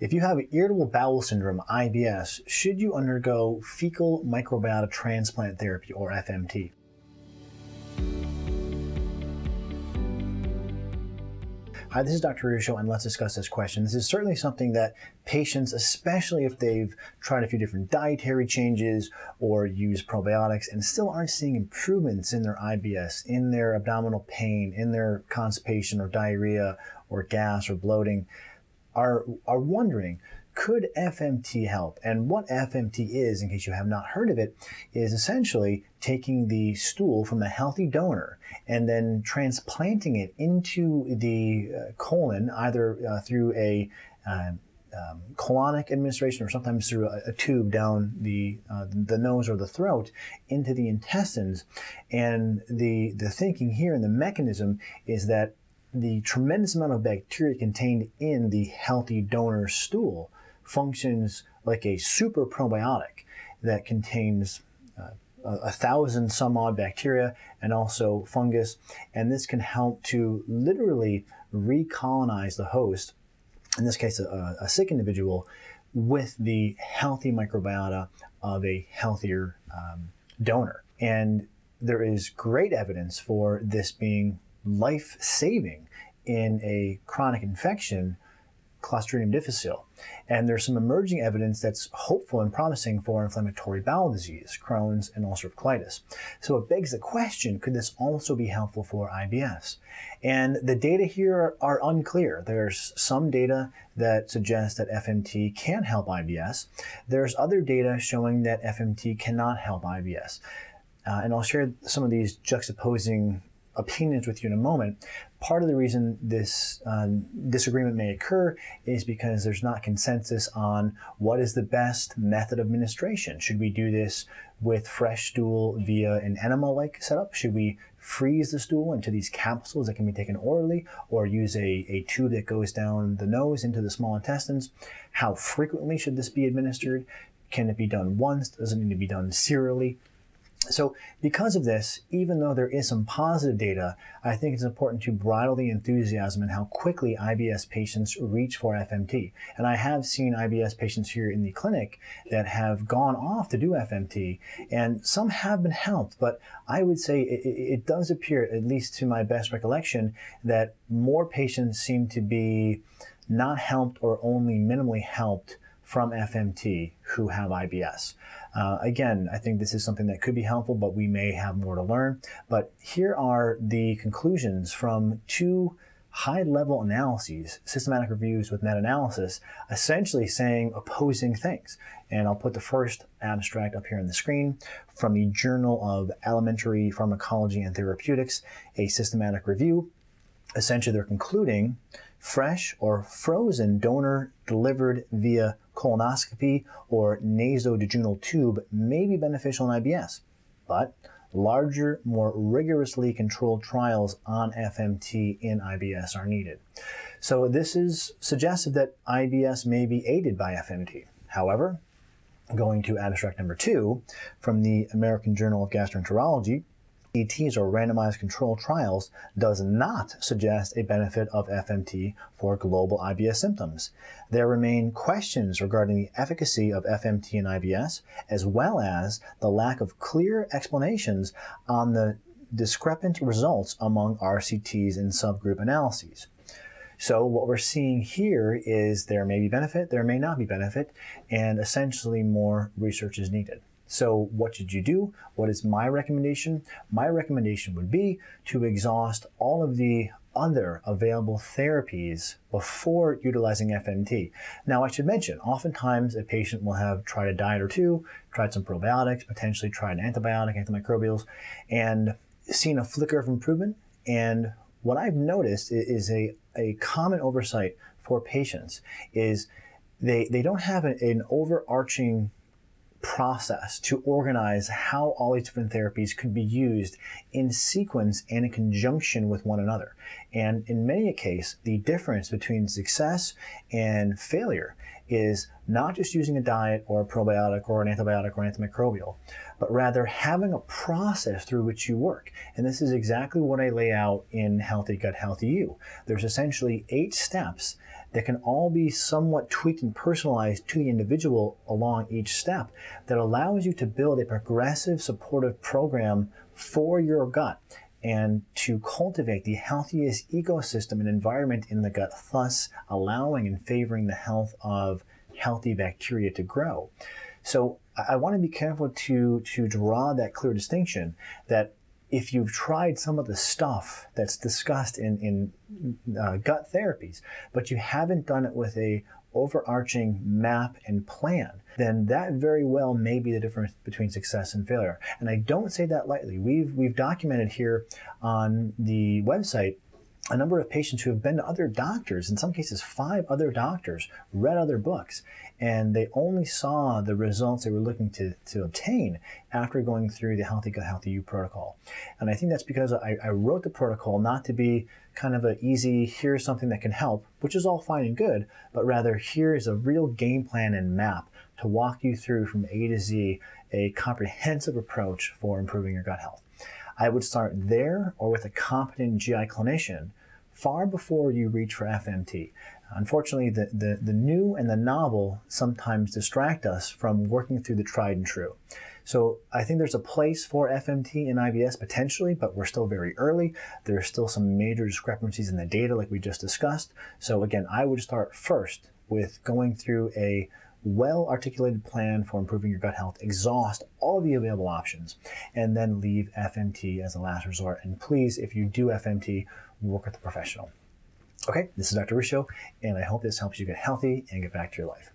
If you have irritable bowel syndrome, IBS, should you undergo fecal microbiota transplant therapy or FMT? Hi, this is Dr. Ruscio, and let's discuss this question. This is certainly something that patients, especially if they've tried a few different dietary changes or used probiotics and still aren't seeing improvements in their IBS, in their abdominal pain, in their constipation or diarrhea or gas or bloating, are, are wondering, could FMT help? And what FMT is, in case you have not heard of it, is essentially taking the stool from a healthy donor and then transplanting it into the uh, colon, either uh, through a uh, um, colonic administration or sometimes through a, a tube down the uh, the nose or the throat into the intestines. And the the thinking here and the mechanism is that the tremendous amount of bacteria contained in the healthy donor stool functions like a super probiotic that contains uh, a thousand some odd bacteria and also fungus. And this can help to literally recolonize the host, in this case, a, a sick individual, with the healthy microbiota of a healthier um, donor. And there is great evidence for this being life saving in a chronic infection, Clostridium difficile. And there's some emerging evidence that's hopeful and promising for inflammatory bowel disease, Crohn's, and ulcerative colitis. So it begs the question, could this also be helpful for IBS? And the data here are unclear. There's some data that suggests that FMT can help IBS. There's other data showing that FMT cannot help IBS. Uh, and I'll share some of these juxtaposing opinions with you in a moment. Part of the reason this um, disagreement may occur is because there's not consensus on what is the best method of administration. Should we do this with fresh stool via an enema-like setup? Should we freeze the stool into these capsules that can be taken orally or use a, a tube that goes down the nose into the small intestines? How frequently should this be administered? Can it be done once? Does it need to be done serially? So because of this, even though there is some positive data, I think it's important to bridle the enthusiasm and how quickly IBS patients reach for FMT. And I have seen IBS patients here in the clinic that have gone off to do FMT, and some have been helped, but I would say it, it does appear, at least to my best recollection, that more patients seem to be not helped or only minimally helped from FMT who have IBS. Uh, again, I think this is something that could be helpful, but we may have more to learn. But here are the conclusions from two high-level analyses, systematic reviews with meta-analysis, essentially saying opposing things. And I'll put the first abstract up here on the screen from the Journal of Alimentary Pharmacology and Therapeutics, a systematic review. Essentially, they're concluding fresh or frozen donor delivered via colonoscopy or nasojejunal tube may be beneficial in IBS, but larger, more rigorously controlled trials on FMT in IBS are needed. So this is suggested that IBS may be aided by FMT. However, going to abstract number two from the American Journal of Gastroenterology, ETs or randomized controlled trials does not suggest a benefit of FMT for global IBS symptoms. There remain questions regarding the efficacy of FMT in IBS, as well as the lack of clear explanations on the discrepant results among RCTs and subgroup analyses. So what we're seeing here is there may be benefit, there may not be benefit, and essentially more research is needed. So what should you do? What is my recommendation? My recommendation would be to exhaust all of the other available therapies before utilizing FMT. Now, I should mention, oftentimes a patient will have tried a diet or two, tried some probiotics, potentially tried an antibiotic, antimicrobials, and seen a flicker of improvement. And what I've noticed is a, a common oversight for patients is they, they don't have an, an overarching process to organize how all these different therapies could be used in sequence and in conjunction with one another. And in many a case, the difference between success and failure is not just using a diet or a probiotic or an antibiotic or antimicrobial, but rather having a process through which you work. And this is exactly what I lay out in Healthy Gut, Healthy You. There's essentially eight steps that can all be somewhat tweaked and personalized to the individual along each step that allows you to build a progressive supportive program for your gut and to cultivate the healthiest ecosystem and environment in the gut, thus allowing and favoring the health of healthy bacteria to grow. So I want to be careful to, to draw that clear distinction that if you've tried some of the stuff that's discussed in, in uh, gut therapies, but you haven't done it with a overarching map and plan, then that very well may be the difference between success and failure. And I don't say that lightly. We've, we've documented here on the website a number of patients who have been to other doctors, in some cases five other doctors, read other books, and they only saw the results they were looking to, to obtain after going through the Healthy Gut Healthy You protocol. And I think that's because I, I wrote the protocol not to be kind of an easy, here's something that can help, which is all fine and good, but rather here's a real game plan and map to walk you through from A to Z a comprehensive approach for improving your gut health. I would start there or with a competent GI clinician far before you reach for FMT. Unfortunately, the, the, the new and the novel sometimes distract us from working through the tried and true. So I think there's a place for FMT in IBS potentially, but we're still very early. There are still some major discrepancies in the data like we just discussed. So again, I would start first with going through a well-articulated plan for improving your gut health, exhaust all the available options, and then leave FMT as a last resort. And please, if you do FMT, work with a professional. Okay, this is Dr. Ruscio, and I hope this helps you get healthy and get back to your life.